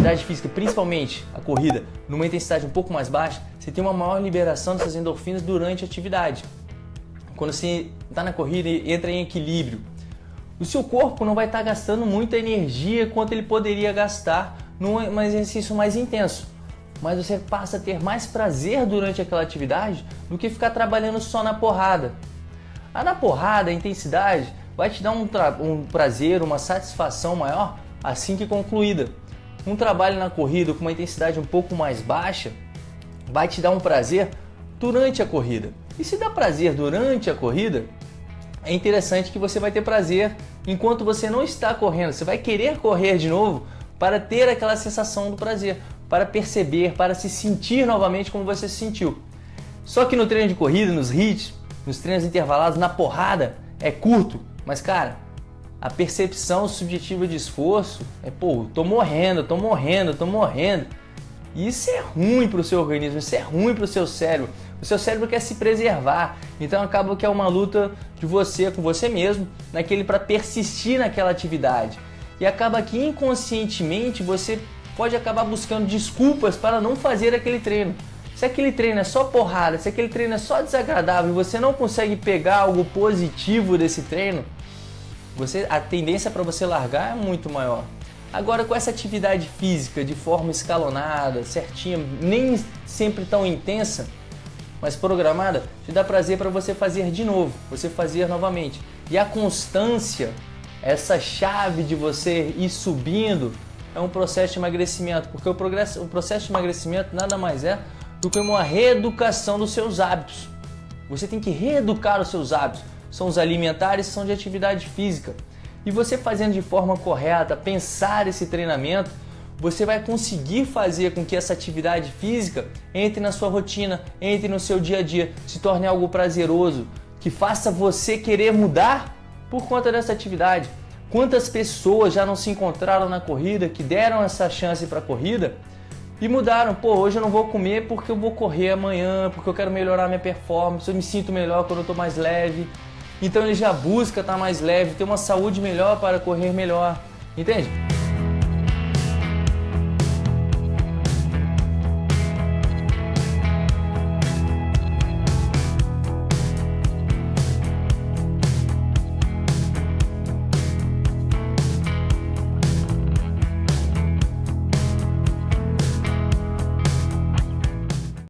atividade física, principalmente a corrida, numa intensidade um pouco mais baixa, você tem uma maior liberação dessas endorfinas durante a atividade. Quando você está na corrida e entra em equilíbrio, o seu corpo não vai estar tá gastando muita energia quanto ele poderia gastar num exercício mais intenso. Mas você passa a ter mais prazer durante aquela atividade do que ficar trabalhando só na porrada. A na porrada, a intensidade, vai te dar um, um prazer, uma satisfação maior assim que concluída. Um trabalho na corrida com uma intensidade um pouco mais baixa vai te dar um prazer durante a corrida. E se dá prazer durante a corrida, é interessante que você vai ter prazer enquanto você não está correndo. Você vai querer correr de novo para ter aquela sensação do prazer, para perceber, para se sentir novamente como você se sentiu. Só que no treino de corrida, nos hits, nos treinos intervalados, na porrada, é curto. Mas cara, a percepção subjetiva de esforço é, pô, tô morrendo, tô morrendo, tô morrendo. E isso é ruim para o seu organismo, isso é ruim para o seu cérebro. O seu cérebro quer se preservar, então acaba que é uma luta de você com você mesmo, naquele para persistir naquela atividade. E acaba que inconscientemente você pode acabar buscando desculpas para não fazer aquele treino. Se aquele treino é só porrada, se aquele treino é só desagradável e você não consegue pegar algo positivo desse treino, você, a tendência para você largar é muito maior. Agora com essa atividade física de forma escalonada, certinha, nem sempre tão intensa, mas programada, te dá prazer para você fazer de novo, você fazer novamente. E a constância, essa chave de você ir subindo, é um processo de emagrecimento, porque o, progresso, o processo de emagrecimento nada mais é do que uma reeducação dos seus hábitos. Você tem que reeducar os seus hábitos são os alimentares, são de atividade física. E você fazendo de forma correta, pensar esse treinamento, você vai conseguir fazer com que essa atividade física entre na sua rotina, entre no seu dia a dia, se torne algo prazeroso, que faça você querer mudar por conta dessa atividade. Quantas pessoas já não se encontraram na corrida, que deram essa chance para a corrida e mudaram? Pô, hoje eu não vou comer porque eu vou correr amanhã, porque eu quero melhorar minha performance, eu me sinto melhor quando eu estou mais leve. Então ele já busca estar tá mais leve, ter uma saúde melhor para correr melhor. Entende?